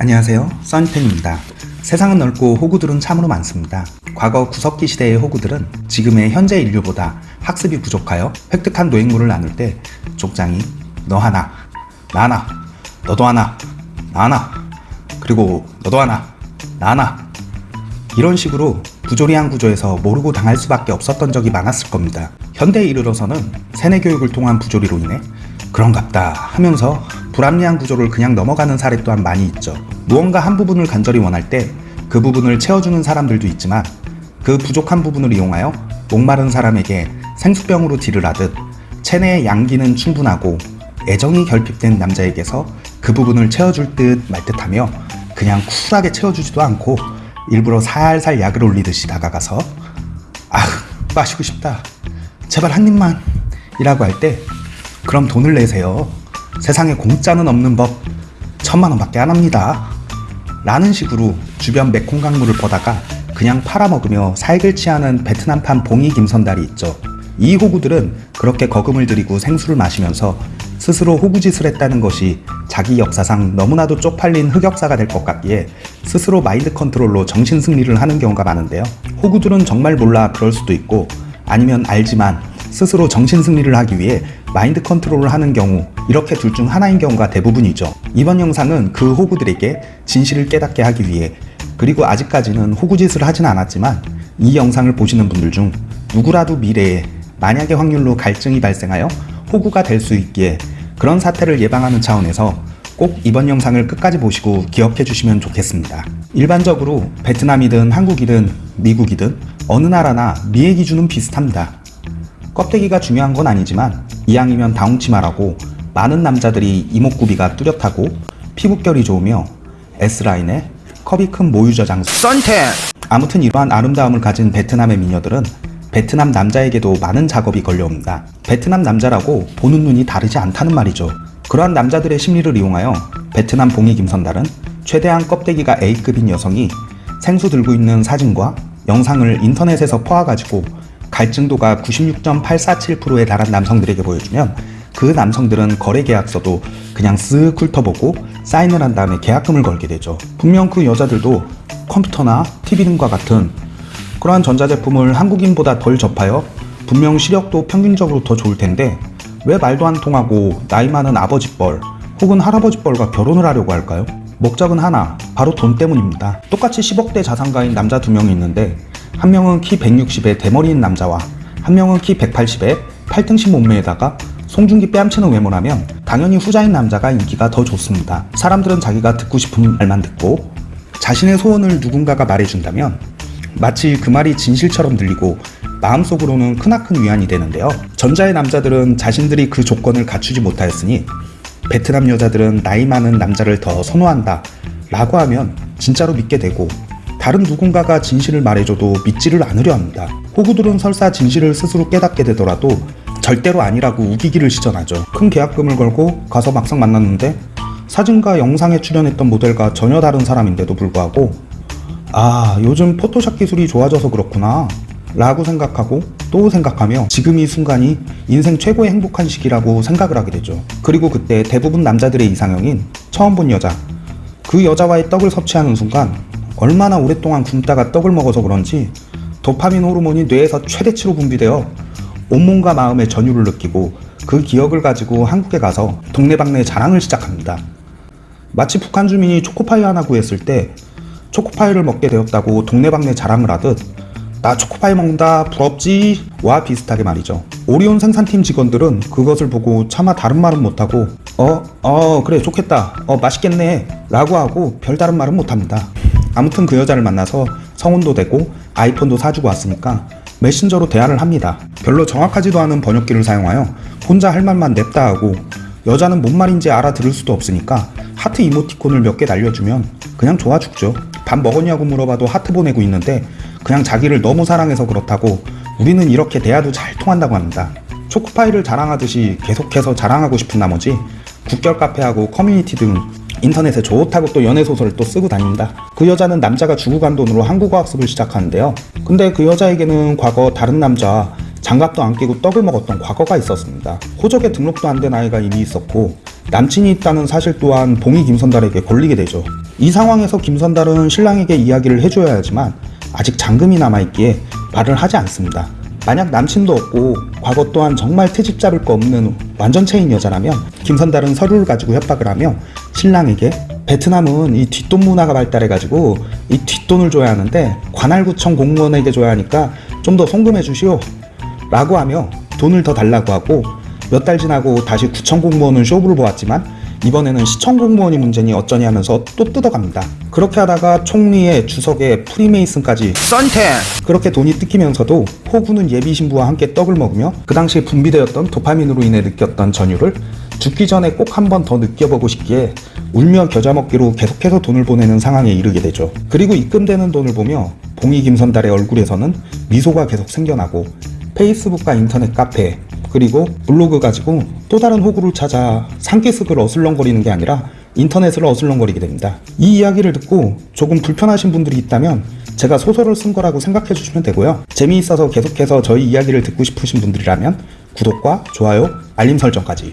안녕하세요. 써니텐입니다. 세상은 넓고 호구들은 참으로 많습니다. 과거 구석기 시대의 호구들은 지금의 현재 인류보다 학습이 부족하여 획득한 노획물을 나눌 때 족장이 너 하나 나 하나 너도 하나 나 하나 그리고 너도 하나 나 하나. 이런 식으로 부조리한 구조에서 모르고 당할 수밖에 없었던 적이 많았을 겁니다. 현대에 이르러서는 세뇌 교육을 통한 부조리로 인해 그런갑다 하면서 불합리한 구조를 그냥 넘어가는 사례 또한 많이 있죠. 무언가 한 부분을 간절히 원할 때 그 부분을 채워주는 사람들도 있지만 그 부족한 부분을 이용하여 목마른 사람에게 생수병으로 딜을 하듯 체내의 양기는 충분하고 애정이 결핍된 남자에게서 그 부분을 채워줄 듯 말 듯하며 그냥 쿨하게 채워주지도 않고 일부러 살살 약을 올리듯이 다가가서 아 마시고 싶다. 제발 한 입만. 이라고 할 때 그럼 돈을 내세요 세상에 공짜는 없는 법 천만 원 밖에 안 합니다. 라는 식으로 주변 메콩 강물을 보다가 그냥 팔아먹으며 살길 취하는 베트남판 봉이 김선달이 있죠. 이 호구들은 그렇게 거금을 들이고 생수를 마시면서 스스로 호구짓을 했다는 것이 자기 역사상 너무나도 쪽팔린 흑역사가 될 것 같기에 스스로 마인드 컨트롤로 정신 승리를 하는 경우가 많은데요. 호구들은 정말 몰라 그럴 수도 있고 아니면 알지만 스스로 정신 승리를 하기 위해 마인드 컨트롤을 하는 경우 이렇게 둘 중 하나인 경우가 대부분이죠. 이번 영상은 그 호구들에게 진실을 깨닫게 하기 위해 그리고 아직까지는 호구짓을 하진 않았지만 이 영상을 보시는 분들 중 누구라도 미래에 만약의 확률로 갈증이 발생하여 호구가 될 수 있기에 그런 사태를 예방하는 차원에서 꼭 이번 영상을 끝까지 보시고 기억해 주시면 좋겠습니다. 일반적으로 베트남이든 한국이든 미국이든 어느 나라나 미의 기준은 비슷합니다. 껍데기가 중요한 건 아니지만 이왕이면 다홍치 마라고 많은 남자들이 이목구비가 뚜렷하고 피부결이 좋으며 S라인에 컵이 큰 모유저 장수 썬텐 아무튼 이러한 아름다움을 가진 베트남의 미녀들은 베트남 남자에게도 많은 작업이 걸려옵니다. 베트남 남자라고 보는 눈이 다르지 않다는 말이죠. 그러한 남자들의 심리를 이용하여 베트남 봉이 김선달은 최대한 껍데기가 A급인 여성이 생수 들고 있는 사진과 영상을 인터넷에서 퍼와가지고 갈증도가 96.847%에 달한 남성들에게 보여주면 그 남성들은 거래 계약서도 그냥 쓱 훑어보고 사인을 한 다음에 계약금을 걸게 되죠. 분명 그 여자들도 컴퓨터나 TV 등과 같은 그러한 전자제품을 한국인보다 덜 접하여 분명 시력도 평균적으로 더 좋을 텐데 왜 말도 안 통하고 나이 많은 아버지뻘 혹은 할아버지뻘과 결혼을 하려고 할까요? 목적은 하나, 바로 돈 때문입니다. 똑같이 10억대 자산가인 남자 두 명이 있는데 한 명은 키 160에 대머리인 남자와 한 명은 키 180에 팔등신 몸매에다가 송중기 뺨치는 외모라면 당연히 후자인 남자가 인기가 더 좋습니다. 사람들은 자기가 듣고 싶은 말만 듣고 자신의 소원을 누군가가 말해준다면 마치 그 말이 진실처럼 들리고 마음속으로는 크나큰 위안이 되는데요. 전자의 남자들은 자신들이 그 조건을 갖추지 못하였으니 베트남 여자들은 나이 많은 남자를 더 선호한다 라고 하면 진짜로 믿게 되고 다른 누군가가 진실을 말해줘도 믿지를 않으려 합니다. 호구들은 설사 진실을 스스로 깨닫게 되더라도 절대로 아니라고 우기기를 시전하죠. 큰 계약금을 걸고 가서 막상 만났는데 사진과 영상에 출연했던 모델과 전혀 다른 사람인데도 불구하고 아 요즘 포토샵 기술이 좋아져서 그렇구나 라고 생각하고 또 생각하며 지금 이 순간이 인생 최고의 행복한 시기라고 생각을 하게 되죠. 그리고 그때 대부분 남자들의 이상형인 처음 본 여자 그 여자와의 떡을 섭취하는 순간 얼마나 오랫동안 굶다가 떡을 먹어서 그런지 도파민 호르몬이 뇌에서 최대치로 분비되어 온몸과 마음의 전율을 느끼고 그 기억을 가지고 한국에 가서 동네방네 자랑을 시작합니다. 마치 북한 주민이 초코파이 하나 구했을 때 초코파이를 먹게 되었다고 동네방네 자랑을 하듯 나 초코파이 먹는다 부럽지 와 비슷하게 말이죠 오리온 생산팀 직원들은 그것을 보고 차마 다른 말은 못하고 어? 어 그래 좋겠다 어 맛있겠네 라고 하고 별다른 말은 못합니다 아무튼 그 여자를 만나서 성운도 되고 아이폰도 사주고 왔으니까 메신저로 대화를 합니다. 별로 정확하지도 않은 번역기를 사용하여 혼자 할 말만 냅다 하고 여자는 뭔 말인지 알아들을 수도 없으니까 하트 이모티콘을 몇 개 날려주면 그냥 좋아 죽죠. 밥 먹었냐고 물어봐도 하트 보내고 있는데 그냥 자기를 너무 사랑해서 그렇다고 우리는 이렇게 대화도 잘 통한다고 합니다. 초코파이를 자랑하듯이 계속해서 자랑하고 싶은 나머지 국결 카페하고 커뮤니티 등 인터넷에 좋다고 또 연애소설을 또 쓰고 다닙니다. 그 여자는 남자가 주고 간 돈으로 한국어 학습을 시작하는데요. 근데 그 여자에게는 과거 다른 남자 장갑도 안 끼고 떡을 먹었던 과거가 있었습니다. 호적에 등록도 안 된 아이가 이미 있었고 남친이 있다는 사실 또한 봉이 김선달에게 걸리게 되죠. 이 상황에서 김선달은 신랑에게 이야기를 해줘야 하지만 아직 잔금이 남아있기에 말을 하지 않습니다. 만약 남친도 없고 과거 또한 정말 트집 잡을 거 없는 완전 체인 여자라면 김선달은 서류를 가지고 협박을 하며 신랑에게 베트남은 이 뒷돈 문화가 발달해가지고 이 뒷돈을 줘야 하는데 관할구청 공무원에게 줘야 하니까 좀 더 송금해 주시오 라고 하며 돈을 더 달라고 하고 몇 달 지나고 다시 구청 공무원은 쇼부를 보았지만 이번에는 시청 공무원이 문제니 어쩌니 하면서 또 뜯어갑니다. 그렇게 하다가 총리의 주석에 프리메이슨까지 썬텐! 그렇게 돈이 뜯기면서도 호구는 예비 신부와 함께 떡을 먹으며 그 당시에 분비되었던 도파민으로 인해 느꼈던 전율을 죽기 전에 꼭 한 번 더 느껴보고 싶기에 울며 겨자 먹기로 계속해서 돈을 보내는 상황에 이르게 되죠. 그리고 입금되는 돈을 보며 봉이 김선달의 얼굴에서는 미소가 계속 생겨나고 페이스북과 인터넷 카페 그리고 블로그 가지고 또 다른 호구를 찾아 산기슭을 어슬렁거리는 게 아니라 인터넷을 어슬렁거리게 됩니다. 이 이야기를 듣고 조금 불편하신 분들이 있다면 제가 소설을 쓴 거라고 생각해 주시면 되고요. 재미있어서 계속해서 저희 이야기를 듣고 싶으신 분들이라면 구독과 좋아요, 알림 설정까지